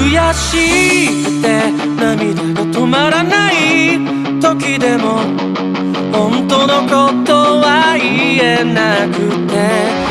悔しくて涙が止まらない時でも。本当のことは言えなくて。